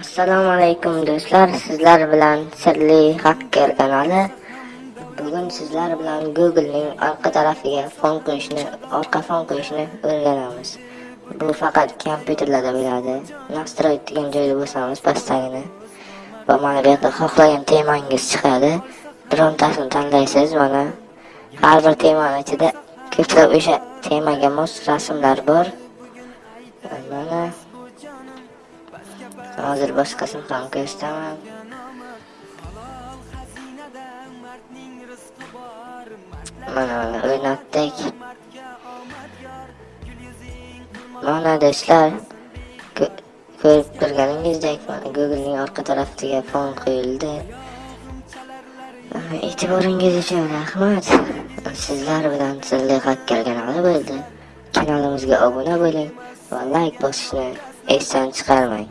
assalomu alaykum do'stlar sizlar bilan sirli hacker kanali. Bugun sizlar bilan googlening orqa tarafiga fon qo'yishni orqa fon qo'yishni o'rganamiz. Bu faqat kompyuterlarda bo'ladi nastroyt degan joyda bo'lsangiz pastdagini va mana bu yerda xohlagan temangiz chiqadi. Birontasini tanlaysiz mana har bir temani ichida ko'plab o'sha temaga mos rasmlar bor. Mana hozir boshqasini ham ko'rsataman mana mana o'ynatdik. Mana do'stlar ko'rib turganingizdek mana googlening orqa tarafiga fon qo'yildi. E'tiboringiz uchun rahmat. Sizlar bilan sirli xat kanali bo'ldi. Kanalimizga obuna bo'ling va layk bosishni esdan chiqarmang.